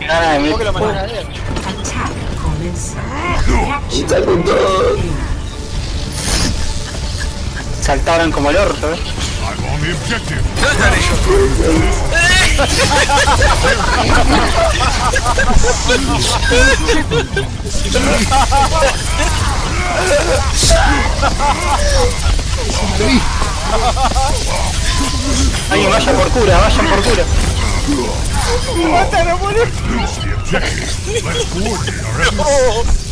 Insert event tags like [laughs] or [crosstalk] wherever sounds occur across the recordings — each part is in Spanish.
Gana de ¿Cómo que lo meter- mandan a ver? Attack commencing. Está con todo. Saltaron como el orto, eh. ¿Dónde por cura, vayan por cura. ¡Mátalo, boludo! Reach the objective. Let's coordinate our efforts.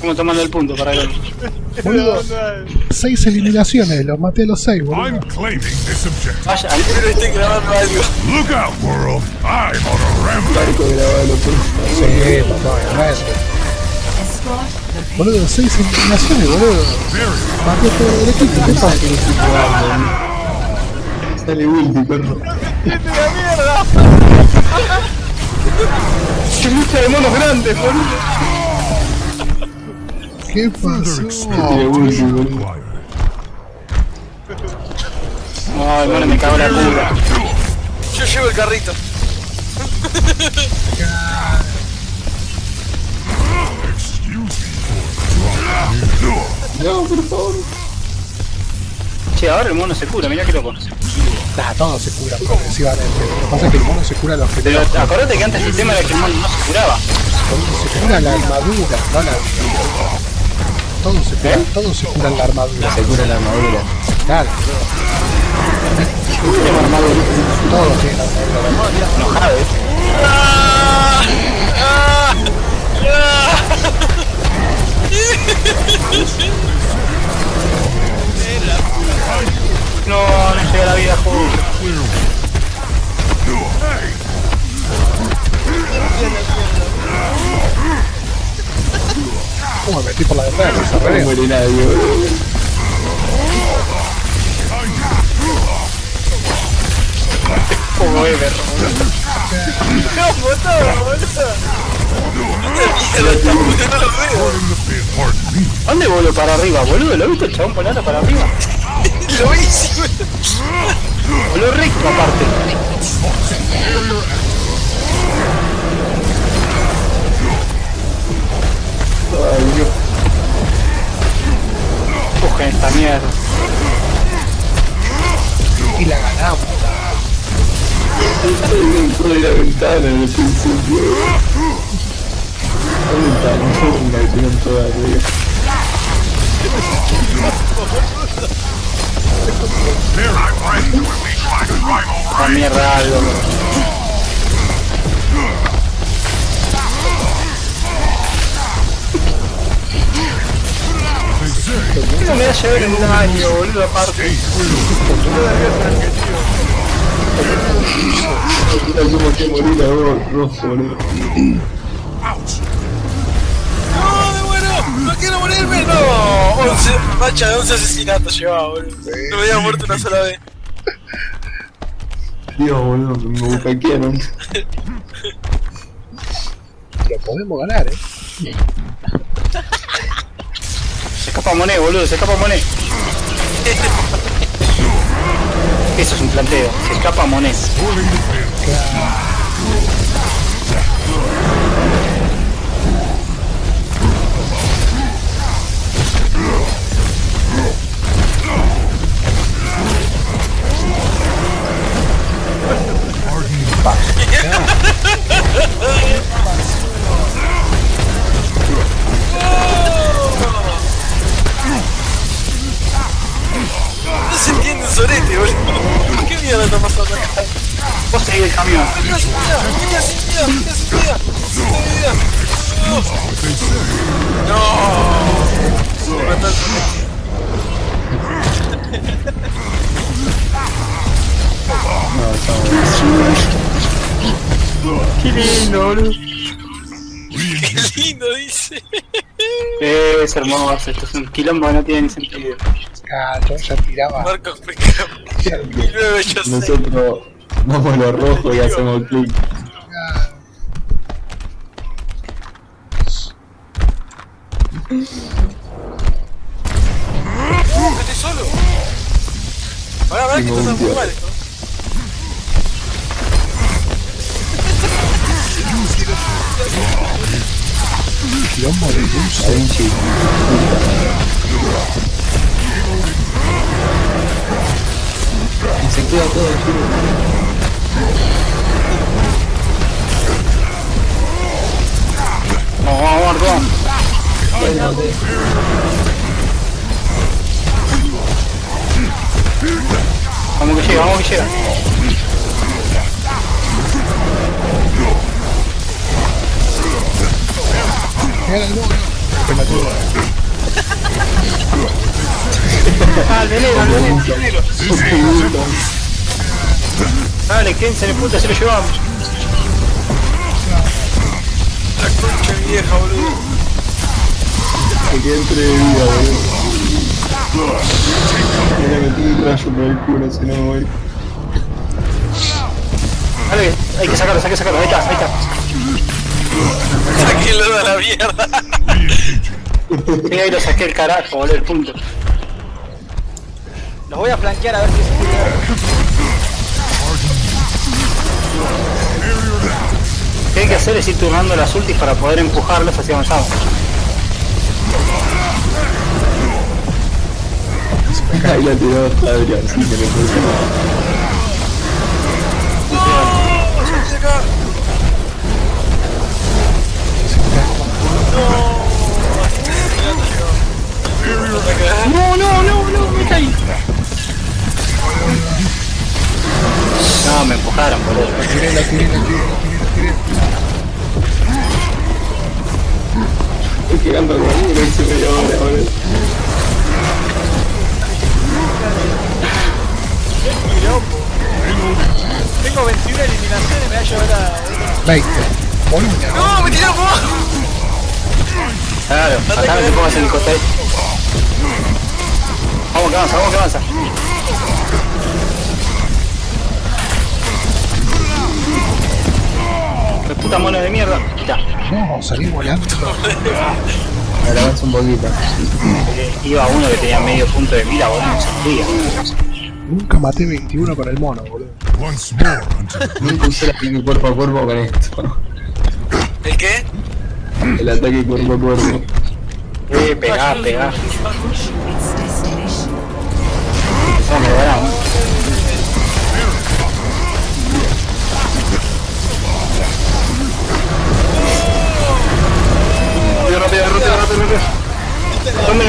Como tomando el punto para Boludo, seis eliminaciones, los maté a los seis, boludo. I'm claiming this objective. Vaya, Pero estoy grabando algo. Look out, world. I'm on a rampage. Sí, papá, Boludo, seis eliminaciones, boludo. Maté todo el equipo, ¿qué pasa? Sale ulti, perro. ¡Vete la mierda! ¡Qué lucha de monos grandes, boludo! ¿Qué pasó? Required. Ay, bueno, me cago en la cura. Yo llevo el carrito. No, por favor. Che, ahora el mono se cura, mirá que loco. Nah, todos se curan progresivamente. Lo que pasa es que el mono se cura los Pero primeros. acordate que antes el tema era que el mono no se curaba. Se cura la armadura, no la Todos se curan, todos se curan la armadura. Se cura la armadura. Claro, todos tienen armadura. Enojado, eh. ¡Ah! ¡Ah! ¡Ah! ¿Cómo me metí por la defensa? No re muere nadie. ¡No. ¿Dónde voló para arriba, boludo? ¿Lo viste el chabón volando para arriba? [laughs] Lo hice. Voló recto aparte. Ay, Dios. Cogen esta mierda. y la ganamos. Dentro de la ventana en el principio. La ventana, la tienen toda arriba. There I'm ready to unleash my primal La mierda algo. No me va a llevar en un año, boludo, aparte. Mira cómo que morir a vos, rojo, boludo. ¡No, me muero! ¡No quiero morirme! ¡No! 11, macha de 11 asesinatos llevaba, boludo. No me había muerto una sola vez. Dios, boludo, me bucaquearon. Lo podemos ganar, eh. Se escapa Monet, boludo, se escapa Monet. Eso es un planteo. Se escapa Monet. Vos seguís el camión. ¡Mira sin vida! ¡Mira sin vida! ¡Mira sin vida! ¡No! Qué lindo, boludo. ¡Qué lindo, dice! Es hermoso, esto es un quilombo que no tiene ni sentido. Ah, yo ya tiraba. Marcos Pecado. 1986. Nosotros vamos a lo rojo y hacemos clic. ¡Uh, que estoy solo! Que Tengo esto un está muy mal esto. De luz. Se queda todo el tiro. Vamos, vamos, Marco. Bueno, de- Vamos que llega, vamos que llega. Era el [laughs] el veneno, el veneno. Dale, quédense en el punto, se lo llevamos. La concha vieja, boludo. Queda entre de vida, boludo. Me metí un rayo por el culo, si no me voy. Dale, hay que sacarlo, hay que sacarlo. Ahí está, ahí está. Sáquenlo a la mierda. Sí, ahí lo saqué el carajo, boludo, el punto. Los voy a flanquear a ver si se puede. Lo que hay que hacer es ir turnando las ultis para poder empujarlos hacia avanzamos. Ahí la tiró Adrián, sí, que le puse. No, me empujaron, boludo. Tiré, la tiré, la tiré, la tiré, la tiré. Estoy quedando con uno y se me ahora. Tengo 21 eliminaciones, me va a llevar a. 20. Boludo. No, me tiraron por abajo. Claro, no te pongas en el costado. Vamos que avanza, vamos que avanza. Puta mono de mierda! Ya, No, salí volando. Ahora avanza un poquito. eh, iba uno que tenía medio punto de vida, boludo, no salía. Nunca maté 21 con el mono, boludo. Once more until Nunca usé el ataque cuerpo a cuerpo con esto. ¿El qué? El ataque cuerpo a cuerpo. Eh, pegá, pegá.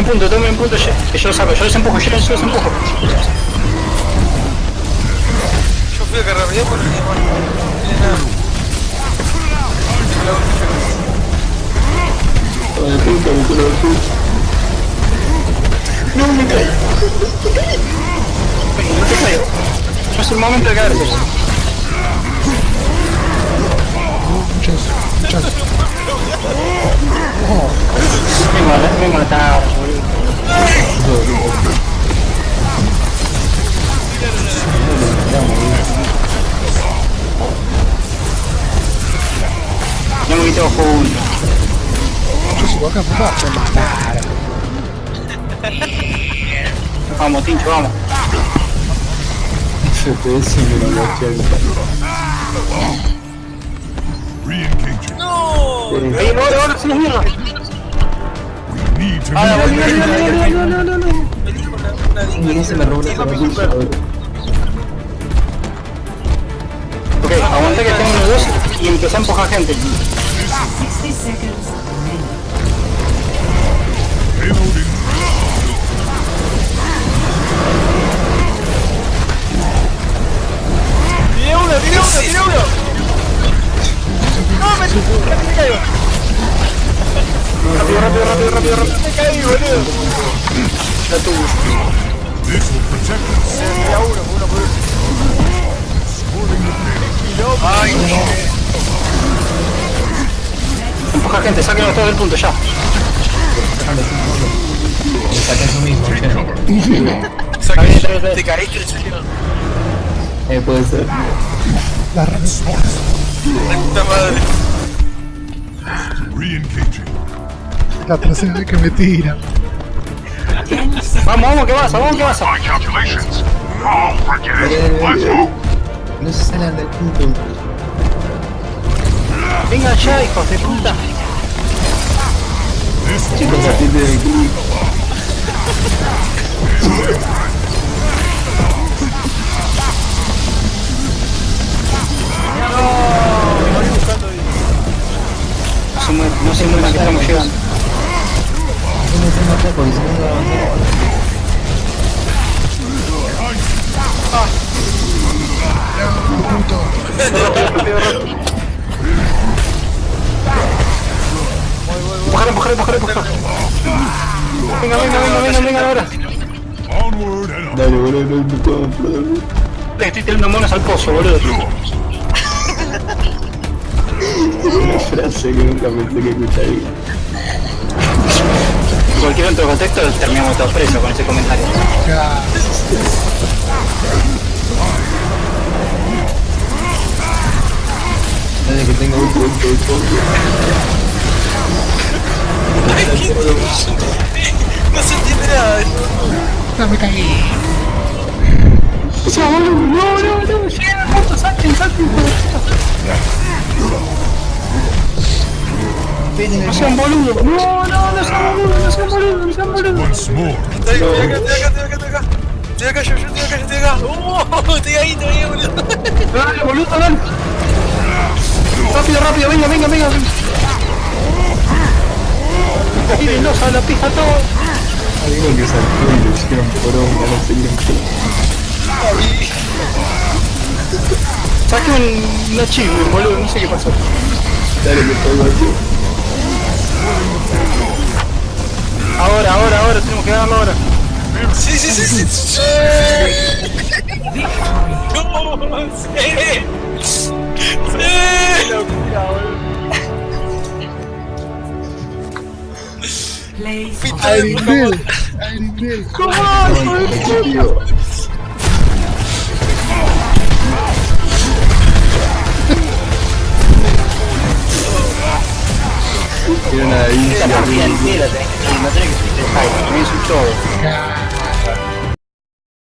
El punto, tomen el punto, que yo lo saco, yo los empujo, yo los empujo. Yo fui a cargar video por el bueno, no tiene nada. Punto, me punto. No te caigo. No es el momento de caerse. Muchas, muchas. Me mata- me mataron, boludo. Ya me quitó juntos. Yo sigo acá, papá. Se mataron. Vamos, Tincho, vamos. FPS menos 80. re-engaging. No. Ahí, ahora, ahora, se nos mierda. We need to Ah, no se me robó la zapatilla, boludo. Ok, aguanta que tengo uno dos y empecé a empujar gente. 60 seconds remaining. Reloading. ¡Tiré uno, tiré uno, tiré uno! ¡No, me, me caigo! Rápido, rápido, rápido. Me caí, boludo. Protect us. Tiré a uno, uno por uno. Ay, Empuja gente, sáquenlo todo del punto, ya. Me saqué eso mismo, che. Te caíste en serio. Eh, puede ser. La respuesta. La puta madre. Re-engaging. La tercera vez que me tiran. Vamos, vamos, que vas, vamos, que vas. No se salgan del punto. Venga ya, hijos de puta. Chicos, atiende el clic. No se muevan, no se muevan que estamos llegando. Empujar, empujar, empujar, empujar. Venga, venga, venga, venga, venga ahora. Dale, boludo, no me puedo enfrentar. Le estoy tirando monos al pozo, boludo. Una frase que nunca pensé que escucharía. Cualquier otro contexto terminamos todos presos con ese comentario. Ya. Dale que tengo un punto de foco. No se entiende nada. No me caí. No, no, no, al pozo, salten, salten, No sean boludos, no, no, no sean boludos, no sean boludos, no sean boludos. Once more. Estoy acá, estoy acá, estoy acá, estoy acá. Estoy acá, yo, yo estoy acá, yo estoy acá. ¡Oh! [laughs] Estoy ahí, estoy ahí, boludo. Dale, boludo, dale. Rápido, rápido, venga, venga, venga. Tírenlos a la pija todos. Algo que saltó y le hicieron poronga, no sé quién Saque un, una boludo, no sé qué pasó. Dale que estoy aquí. Ahora, ahora, ahora, tenemos que ganarlo ahora. Sí, sí, sí, sí. sí. No, sí. Sí. Play Arenil. Hier, nee, hier. Dat mag dat denk ik. Dat denk is een toch.